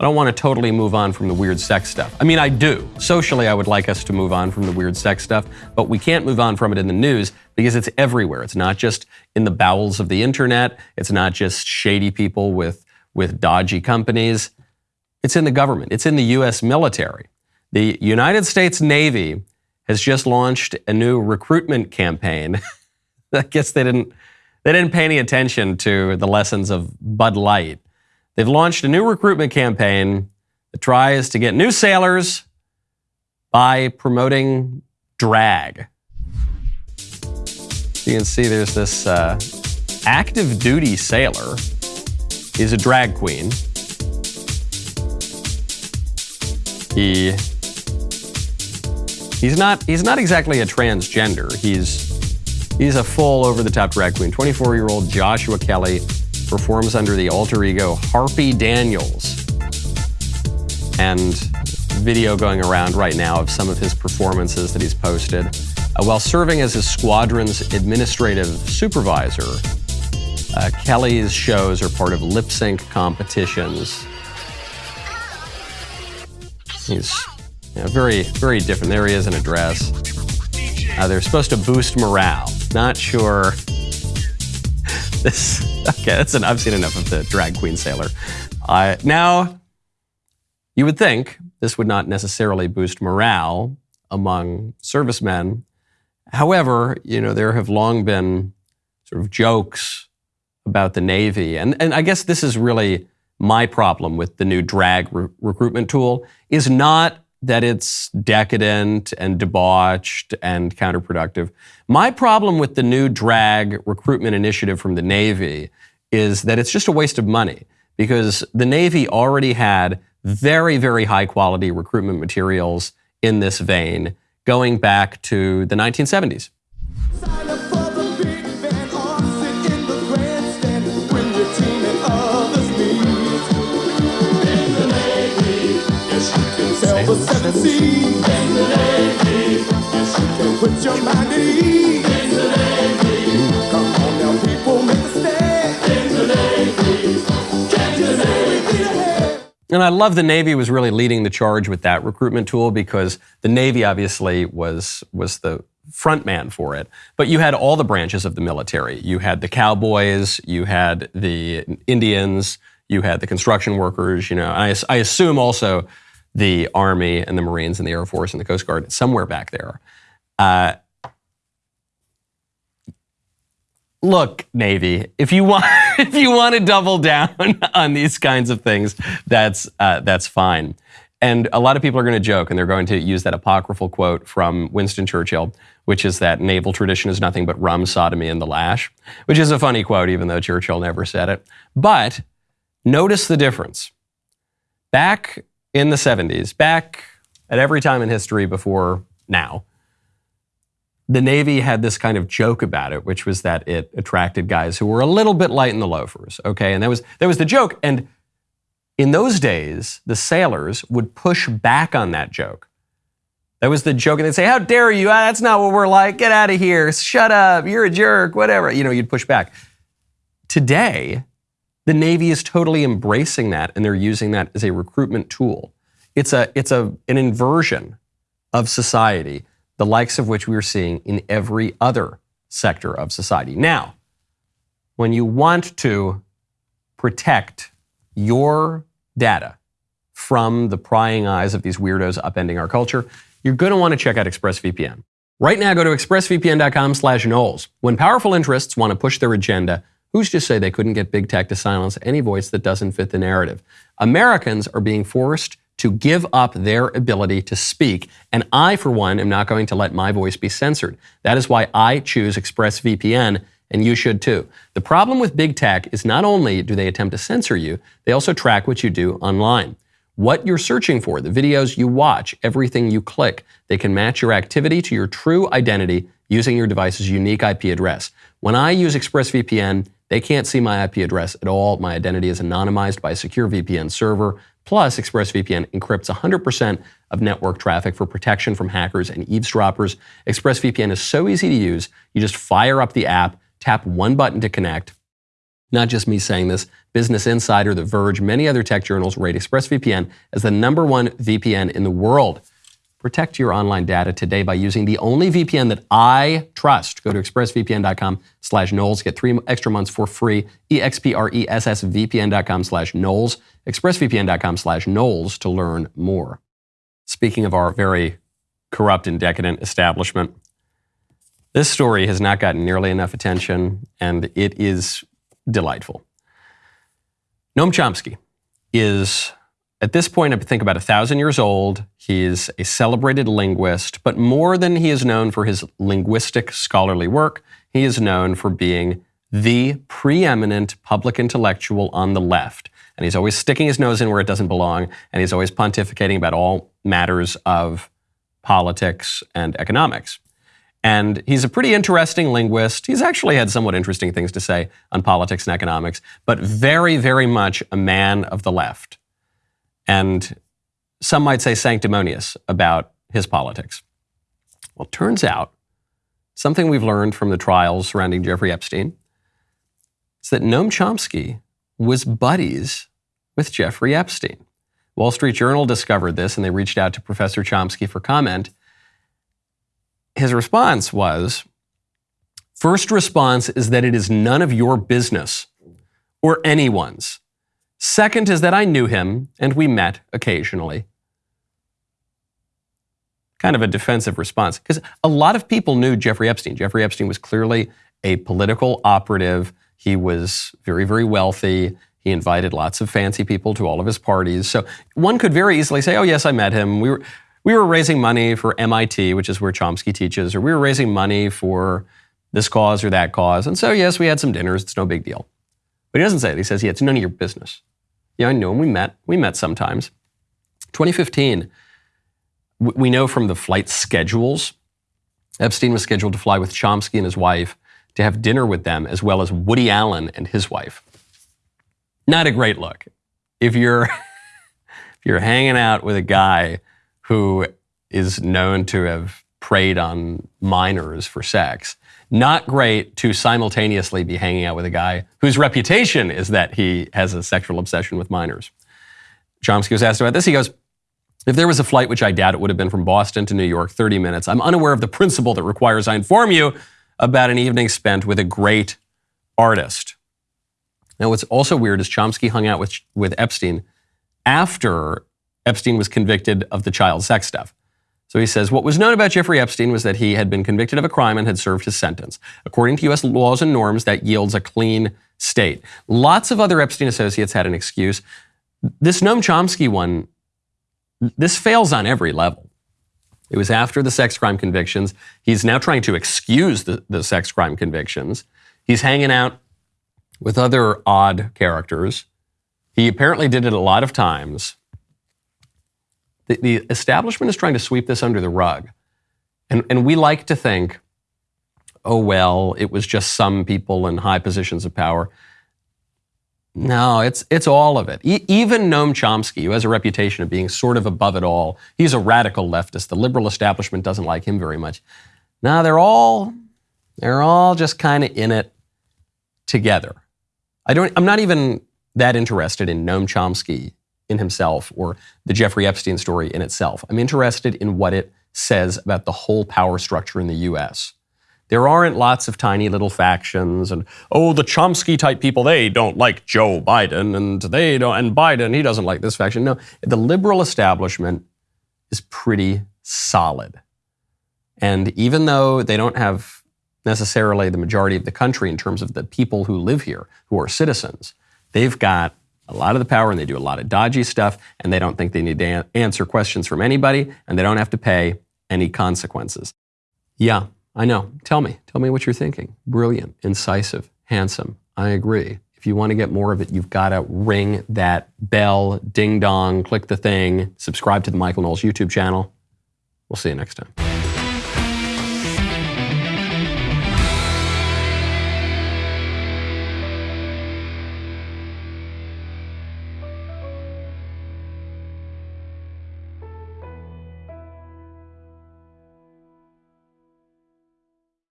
I don't want to totally move on from the weird sex stuff. I mean, I do. Socially, I would like us to move on from the weird sex stuff, but we can't move on from it in the news because it's everywhere. It's not just in the bowels of the internet, it's not just shady people with, with dodgy companies. It's in the government, it's in the US military. The United States Navy has just launched a new recruitment campaign. I guess they didn't they didn't pay any attention to the lessons of Bud Light. They've launched a new recruitment campaign that tries to get new sailors by promoting drag. You can see there's this uh, active duty sailor is a drag queen. He he's not he's not exactly a transgender. He's he's a full over the top drag queen. 24 year old Joshua Kelly performs under the alter ego Harpy Daniels. And video going around right now of some of his performances that he's posted. Uh, while serving as his squadron's administrative supervisor, uh, Kelly's shows are part of lip sync competitions. He's you know, very, very different. There he is in a dress. Uh, they're supposed to boost morale. Not sure this. Okay, that's an, I've seen enough of the drag queen sailor. Uh, now, you would think this would not necessarily boost morale among servicemen. However, you know there have long been sort of jokes about the Navy, and and I guess this is really my problem with the new drag re- recruitment tool is not that it's decadent and debauched and counterproductive. My problem with the new drag recruitment initiative from the Navy is that it's just a waste of money because the Navy already had very, very high quality recruitment materials in this vein going back to the 1970s. And I love the Navy was really leading the charge with that recruitment tool because the Navy obviously was was the front man for it. But you had all the branches of the military. You had the cowboys, you had the Indians, you had the construction workers. You know, I, I assume also the Army and the Marines and the Air Force and the Coast Guard somewhere back there. Uh, look, Navy, if you want if you want to double down on these kinds of things, that's uh, that's fine. And a lot of people are going to joke and they're going to use that apocryphal quote from Winston Churchill, which is that naval tradition is nothing but rum, sodomy, and the lash, which is a funny quote, even though Churchill never said it. But notice the difference. Back in the 70s, back at every time in history before now, the Navy had this kind of joke about it, which was that it attracted guys who were a little bit light in the loafers. Okay, and that was that was the joke. And in those days, the sailors would push back on that joke. That was the joke, and they'd say, "How dare you? Ah, that's not what we're like. Get out of here. Shut up. You're a jerk. Whatever." You know, you'd push back. Today, the Navy is totally embracing that and they're using that as a recruitment tool. It's, a, it's a, an inversion of society, the likes of which we are seeing in every other sector of society. Now, when you want to protect your data from the prying eyes of these weirdos upending our culture, you're going to want to check out ExpressVPN. Right now, go to expressvpn.com slash Knowles. When powerful interests want to push their agenda, Who's to say they couldn't get big tech to silence any voice that doesn't fit the narrative? Americans are being forced to give up their ability to speak, and I, for one, am not going to let my voice be censored. That is why I choose ExpressVPN, and you should too. The problem with big tech is not only do they attempt to censor you, they also track what you do online. What you're searching for, the videos you watch, everything you click, they can match your activity to your true identity using your device's unique IP address. When I use ExpressVPN, they can't see my IP address at all. My identity is anonymized by a secure VPN server. Plus, ExpressVPN encrypts 100% of network traffic for protection from hackers and eavesdroppers. ExpressVPN is so easy to use. You just fire up the app, tap one button to connect, Not just me saying this. Business Insider, The Verge, many other tech journals rate ExpressVPN as the number one VPN in the world. Protect your online data today by using the only VPN that I trust. Go to expressvpn.com slash Knowles. Get three extra months for free. E-X-P-R-E-S-S-V-P-N.com slash Knowles. expressvpn.com slash Knowles to learn more. Speaking of our very corrupt and decadent establishment, this story has not gotten nearly enough attention, and it is delightful. Noam Chomsky is, at this point, I think about a thousand years old. He is a celebrated linguist, but more than he is known for his linguistic scholarly work, he is known for being the preeminent public intellectual on the left. And he's always sticking his nose in where it doesn't belong, and he's always pontificating about all matters of politics and economics. And he's a pretty interesting linguist. He's actually had somewhat interesting things to say on politics and economics, but very, very much a man of the left. And some might say sanctimonious about his politics. Well, turns out something we've learned from the trials surrounding Jeffrey Epstein is that Noam Chomsky was buddies with Jeffrey Epstein. Wall Street Journal discovered this and they reached out to Professor Chomsky for comment his response was first response is that it is none of your business or anyone's. Second is that I knew him and we met occasionally. Kind of a defensive response because a lot of people knew Jeffrey Epstein. Jeffrey Epstein was clearly a political operative. He was very, very wealthy. He invited lots of fancy people to all of his parties. So one could very easily say, oh, yes, I met him. We were, we were raising money for MIT, which is where Chomsky teaches, or we were raising money for this cause or that cause. And so, yes, we had some dinners. It's no big deal. But he doesn't say it. He says, yeah, it's none of your business. Yeah, I know him. We met. We met sometimes. 2015, we know from the flight schedules, Epstein was scheduled to fly with Chomsky and his wife to have dinner with them, as well as Woody Allen and his wife. Not a great look. If you're, if you're hanging out with a guy who is known to have preyed on minors for sex. Not great to simultaneously be hanging out with a guy whose reputation is that he has a sexual obsession with minors. Chomsky was asked about this. He goes, if there was a flight, which I doubt it would have been from Boston to New York, 30 minutes, I'm unaware of the principle that requires I inform you about an evening spent with a great artist. Now, what's also weird is Chomsky hung out with, with Epstein after Epstein was convicted of the child sex stuff. So he says, what was known about Jeffrey Epstein was that he had been convicted of a crime and had served his sentence. According to US laws and norms, that yields a clean state. Lots of other Epstein associates had an excuse. This Noam Chomsky one, this fails on every level. It was after the sex crime convictions. He's now trying to excuse the, the sex crime convictions. He's hanging out with other odd characters. He apparently did it a lot of times the, the establishment is trying to sweep this under the rug. And, and we like to think, oh, well, it was just some people in high positions of power. No, it's, it's all of it. E- even Noam Chomsky, who has a reputation of being sort of above it all, he's a radical leftist. The liberal establishment doesn't like him very much. Now they're all, they're all just kind of in it together. I don't, I'm not even that interested in Noam Chomsky in himself or the Jeffrey Epstein story in itself. I'm interested in what it says about the whole power structure in the US. There aren't lots of tiny little factions and oh the Chomsky type people they don't like Joe Biden and they don't and Biden he doesn't like this faction. No, the liberal establishment is pretty solid. And even though they don't have necessarily the majority of the country in terms of the people who live here who are citizens, they've got a lot of the power and they do a lot of dodgy stuff and they don't think they need to answer questions from anybody and they don't have to pay any consequences. Yeah, I know. Tell me. Tell me what you're thinking. Brilliant, incisive, handsome. I agree. If you want to get more of it, you've got to ring that bell, ding dong, click the thing, subscribe to the Michael Knowles YouTube channel. We'll see you next time.